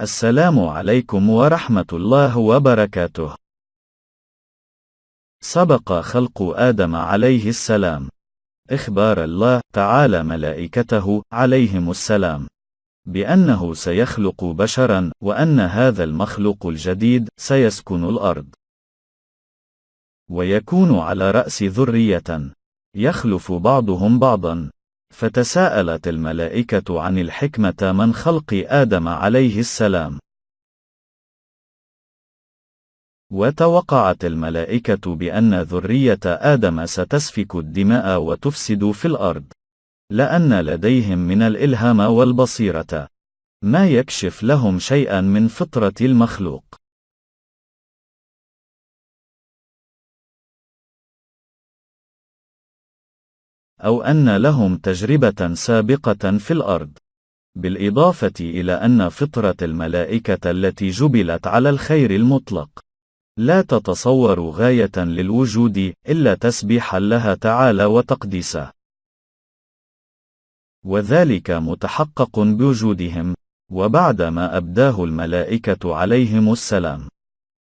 السلام عليكم ورحمة الله وبركاته. سبق خلق آدم عليه السلام. إخبار الله تعالى ملائكته عليهم السلام بأنه سيخلق بشرا وأن هذا المخلوق الجديد سيسكن الأرض. ويكون على رأس ذرية يخلف بعضهم بعضا فتساءلت الملائكة عن الحكمة من خلق آدم عليه السلام. وتوقعت الملائكة بأن ذرية آدم ستسفك الدماء وتفسد في الأرض. لأن لديهم من الإلهام والبصيرة ما يكشف لهم شيئا من فطرة المخلوق. أو أن لهم تجربة سابقة في الأرض. بالإضافة إلى أن فطرة الملائكة التي جبلت على الخير المطلق لا تتصور غاية للوجود إلا تسبيحا لها تعالى وتقديسه. وذلك متحقق بوجودهم، وبعدما أبداه الملائكة عليهم السلام.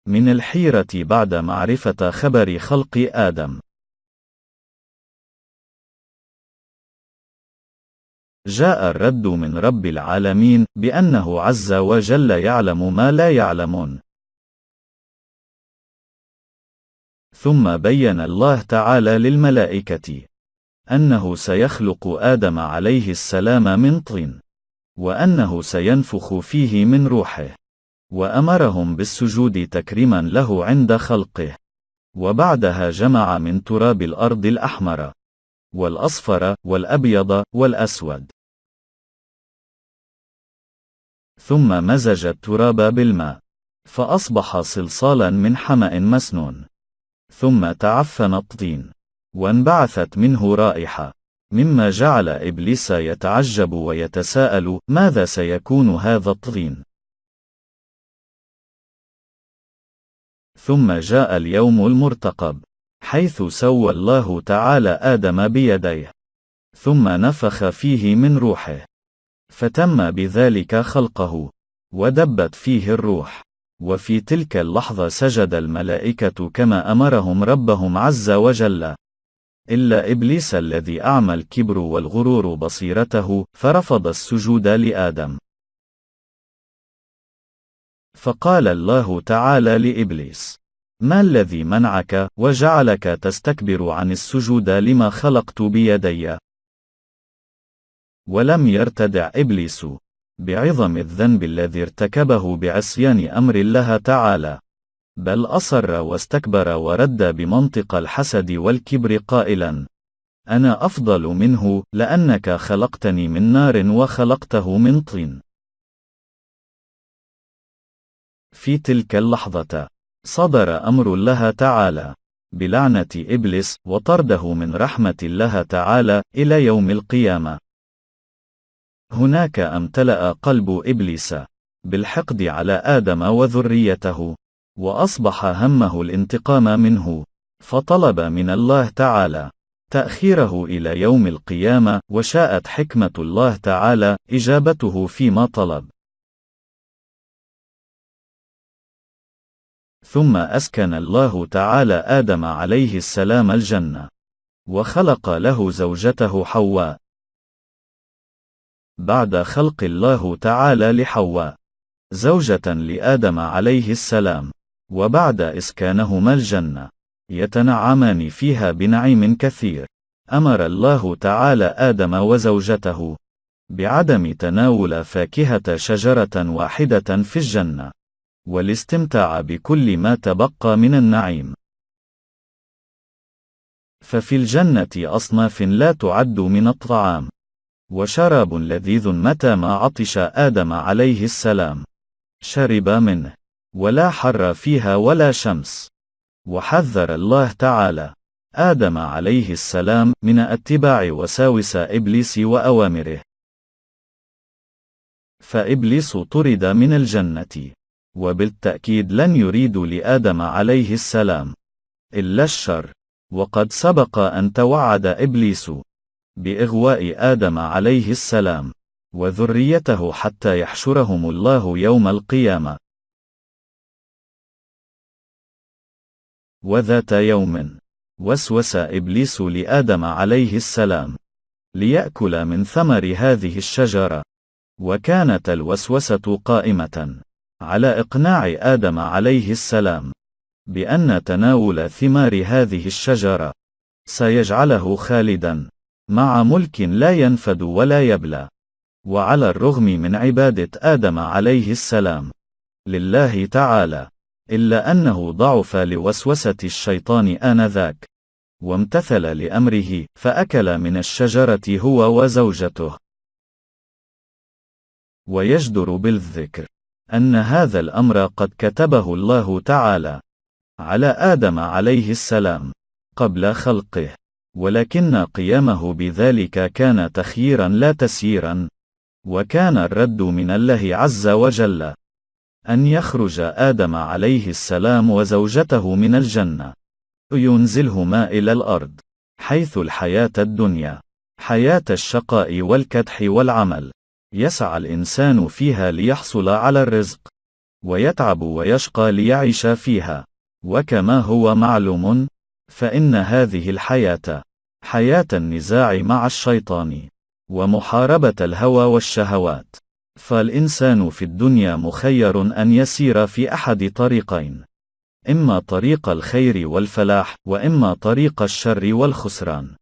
من الحيرة بعد معرفة خبر خلق آدم. جاء الرد من رب العالمين بأنه عز وجل يعلم ما لا يعلمون. ثم بين الله تعالى للملائكة أنه سيخلق آدم عليه السلام من طين، وأنه سينفخ فيه من روحه، وأمرهم بالسجود تكريما له عند خلقه، وبعدها جمع من تراب الأرض الأحمر، والأصفر، والأبيض، والأسود. ثم مزج التراب بالماء فأصبح صلصالا من حمأ مسنون. ثم تعفن الطين وانبعثت منه رائحة مما جعل إبليس يتعجب ويتساءل ماذا سيكون هذا الطين؟ ثم جاء اليوم المرتقب حيث سوى الله تعالى آدم بيديه ثم نفخ فيه من روحه. فتم بذلك خلقه ودبت فيه الروح وفي تلك اللحظة سجد الملائكة كما أمرهم ربهم عز وجل. إلا إبليس الذي أعمى الكبر والغرور بصيرته فرفض السجود لآدم. فقال الله تعالى لإبليس ما الذي منعك وجعلك تستكبر عن السجود لما خلقت بيدي؟ ولم يرتدع إبليس بعظم الذنب الذي ارتكبه بعصيان أمر الله تعالى بل أصر واستكبر ورد بمنطق الحسد والكبر قائلا أنا أفضل منه لأنك خلقتني من نار وخلقته من طين. في تلك اللحظة صدر أمر الله تعالى بلعنة إبليس وطرده من رحمة الله تعالى إلى يوم القيامة. هناك أمتلأ قلب إبليس بالحقد على آدم وذريته، وأصبح همه الانتقام منه، فطلب من الله تعالى تأخيره إلى يوم القيامة، وشاءت حكمة الله تعالى إجابته فيما طلب. ثم أسكن الله تعالى آدم عليه السلام الجنة، وخلق له زوجته حواء، بعد خلق الله تعالى لحواء زوجة لآدم عليه السلام وبعد إسكانهما الجنة يتنعمان فيها بنعيم كثير. أمر الله تعالى آدم وزوجته بعدم تناول فاكهة شجرة واحدة في الجنة والاستمتاع بكل ما تبقى من النعيم. ففي الجنة أصناف لا تعد من الطعام. وشراب لذيذ متى ما عطش آدم عليه السلام. شرب منه ولا حر فيها ولا شمس. وحذر الله تعالى. آدم عليه السلام من أتباع وساوس إبليس وأوامره. فإبليس طرد من الجنة. وبالتأكيد لن يريد لآدم عليه السلام إلا الشر. وقد سبق أن توعد إبليس بإغواء آدم عليه السلام وذريته حتى يحشرهم الله يوم القيامة. وذات يوم، وسوس إبليس لآدم عليه السلام، ليأكل من ثمر هذه الشجرة. وكانت الوسوسة قائمة على إقناع آدم عليه السلام بأن تناول ثمار هذه الشجرة سيجعله خالدا مع ملك لا ينفد ولا يبلى. وعلى الرغم من عبادة آدم عليه السلام. لله تعالى. إلا أنه ضعف لوسوسة الشيطان آنذاك. وامتثل لأمره فأكل من الشجرة هو وزوجته. ويجدر بالذكر. أن هذا الأمر قد كتبه الله تعالى. على آدم عليه السلام. قبل خلقه. ولكن قيامه بذلك كان تخييرا لا تسييرا وكان الرد من الله عز وجل أن يخرج آدم عليه السلام وزوجته من الجنة ينزلهما إلى الأرض حيث الحياة الدنيا حياة الشقاء والكدح والعمل يسعى الإنسان فيها ليحصل على الرزق ويتعب ويشقى ليعيش فيها وكما هو معلوم فإن هذه الحياة حياة النزاع مع الشيطان ومحاربة الهوى والشهوات. فالإنسان في الدنيا مخير أن يسير في أحد طريقين إما طريق الخير والفلاح وإما طريق الشر والخسران.